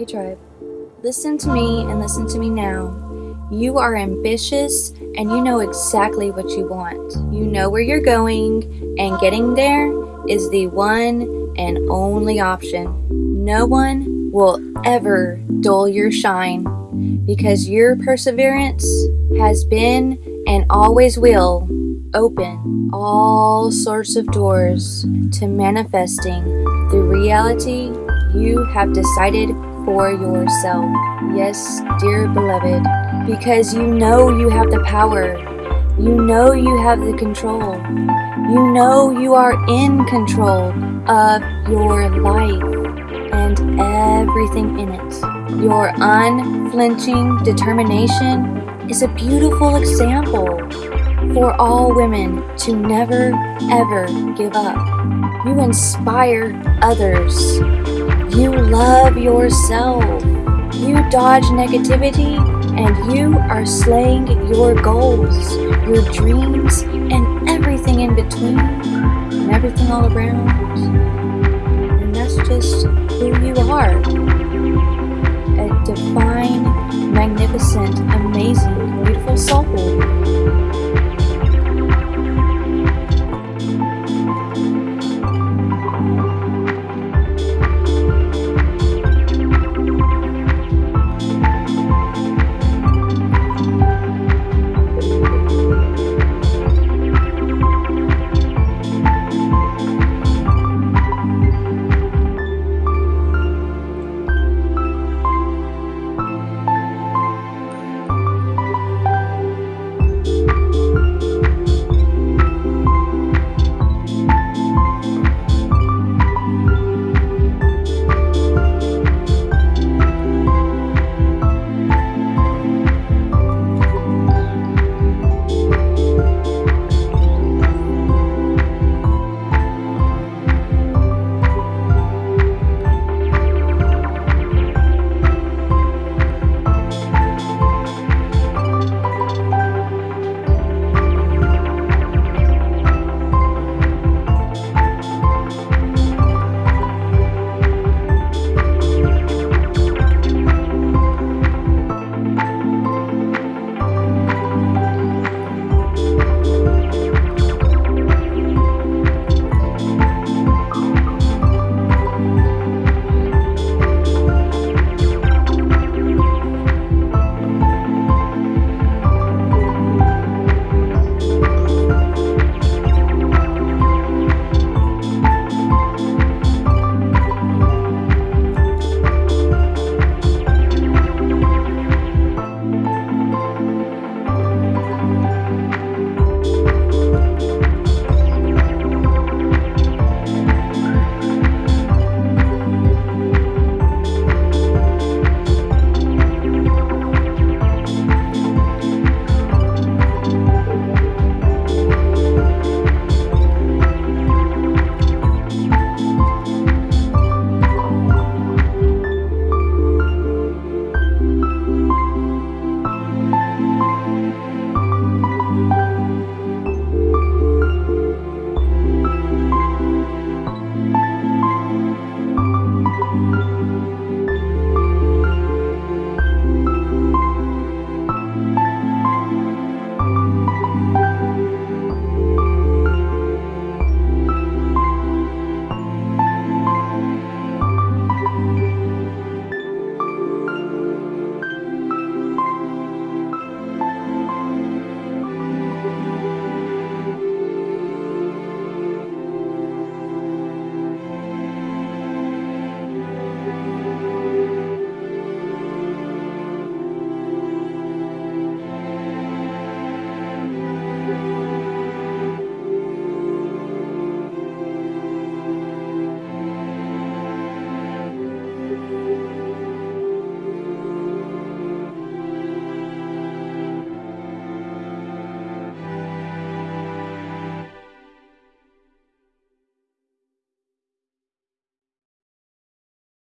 Hey, tribe. Listen to me and listen to me now. You are ambitious and you know exactly what you want. You know where you're going, and getting there is the one and only option. No one will ever dull your shine because your perseverance has been and always will open all sorts of doors to manifesting the reality you have decided for yourself. Yes, dear beloved, because you know you have the power. You know you have the control. You know you are in control of your life and everything in it. Your unflinching determination is a beautiful example for all women to never ever give up. You inspire others. You love yourself. You dodge negativity and you are slaying your goals, your dreams, and everything in between, and everything all around. And that's just who you are.